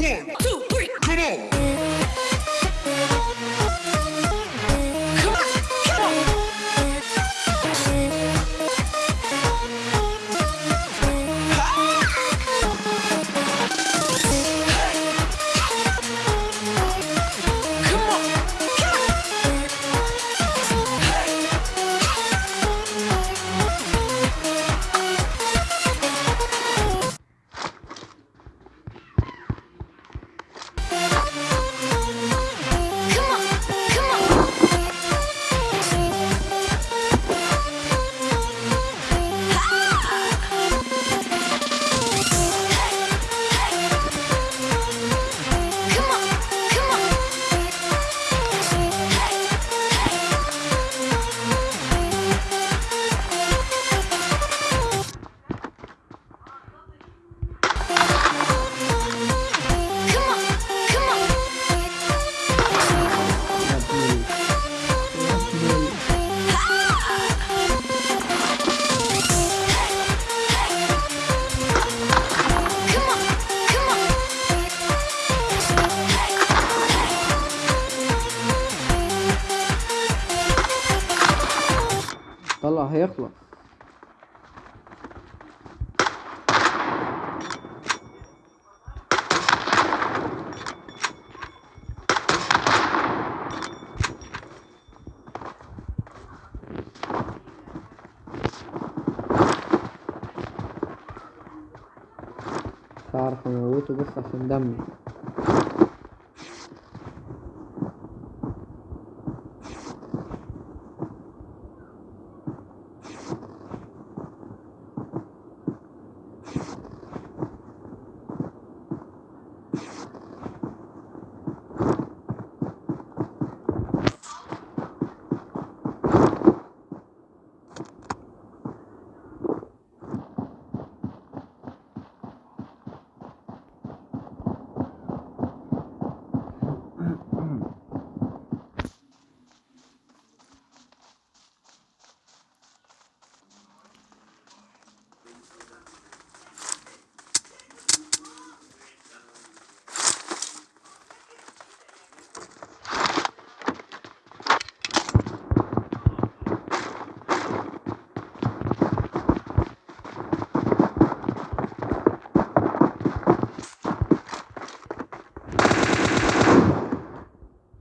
One, two, هيخلص. مش هعرف اموته بس عشان دمي.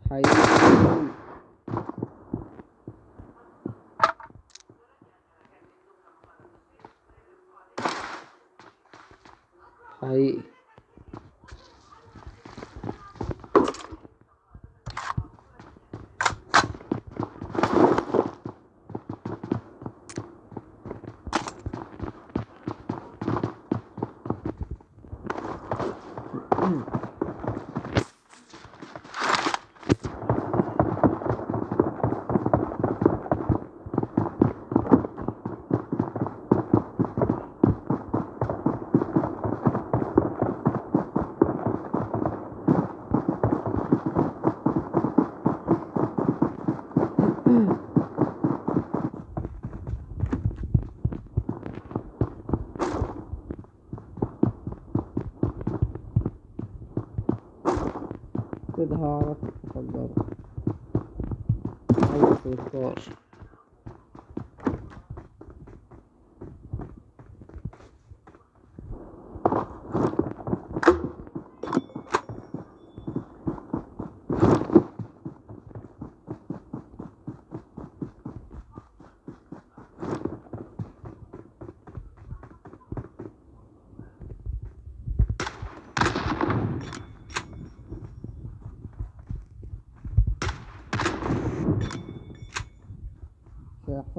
thấy thấy كده هعرف افجره اول ستاشر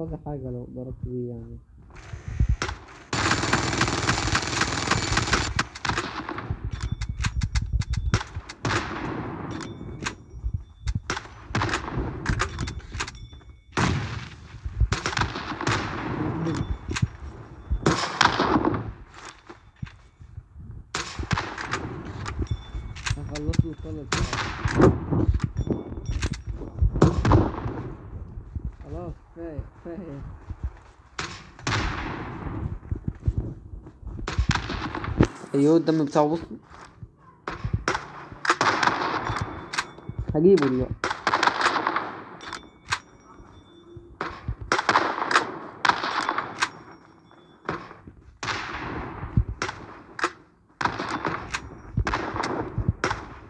مش هيحصل لي حاجة لو ضربت بيه يعني خلاص كفاية كفاية. أيوه الدم بتاعه وصل هجيبه دلوقتي.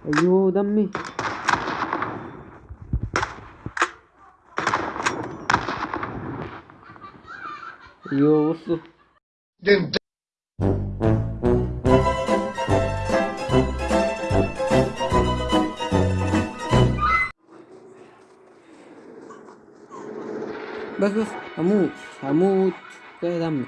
أيوه دمي. ايوه بصوا بس بس هموت هموت كده دمي